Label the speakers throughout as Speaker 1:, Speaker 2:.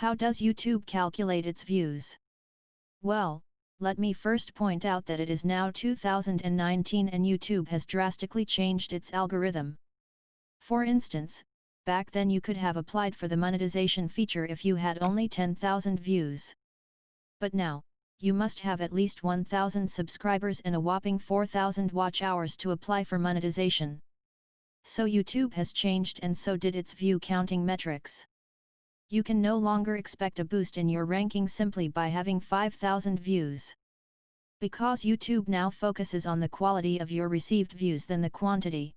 Speaker 1: How does YouTube calculate its views? Well, let me first point out that it is now 2019 and YouTube has drastically changed its algorithm. For instance, back then you could have applied for the monetization feature if you had only 10,000 views. But now, you must have at least 1000 subscribers and a whopping 4000 watch hours to apply for monetization. So YouTube has changed and so did its view counting metrics. You can no longer expect a boost in your ranking simply by having 5000 views. Because YouTube now focuses on the quality of your received views than the quantity.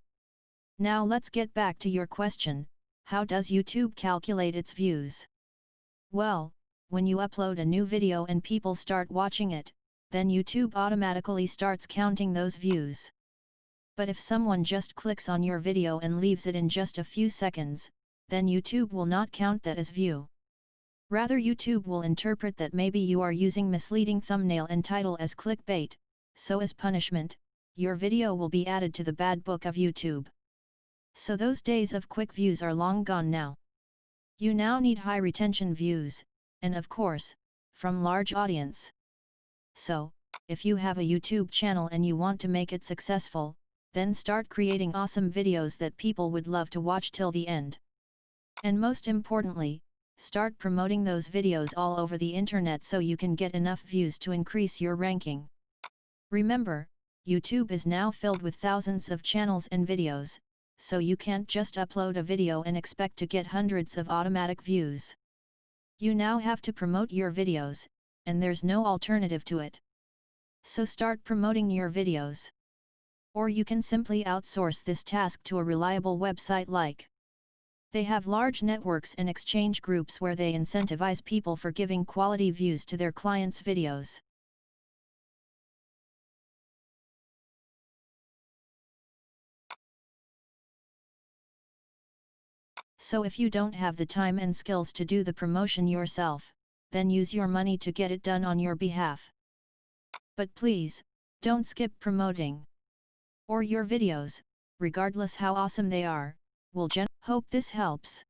Speaker 1: Now let's get back to your question, how does YouTube calculate its views? Well, when you upload a new video and people start watching it, then YouTube automatically starts counting those views. But if someone just clicks on your video and leaves it in just a few seconds, then YouTube will not count that as view. Rather YouTube will interpret that maybe you are using misleading thumbnail and title as clickbait, so as punishment, your video will be added to the bad book of YouTube. So those days of quick views are long gone now. You now need high retention views, and of course, from large audience. So, if you have a YouTube channel and you want to make it successful, then start creating awesome videos that people would love to watch till the end. And most importantly, start promoting those videos all over the internet so you can get enough views to increase your ranking. Remember, YouTube is now filled with thousands of channels and videos, so you can't just upload a video and expect to get hundreds of automatic views. You now have to promote your videos, and there's no alternative to it. So start promoting your videos. Or you can simply outsource this task to a reliable website like. They have large networks and exchange groups where they incentivize people for giving quality views to their clients' videos. So if you don't have the time and skills to do the promotion yourself, then use your money to get it done on your behalf. But please, don't skip promoting. Or your videos, regardless how awesome they are, will gen- Hope this helps.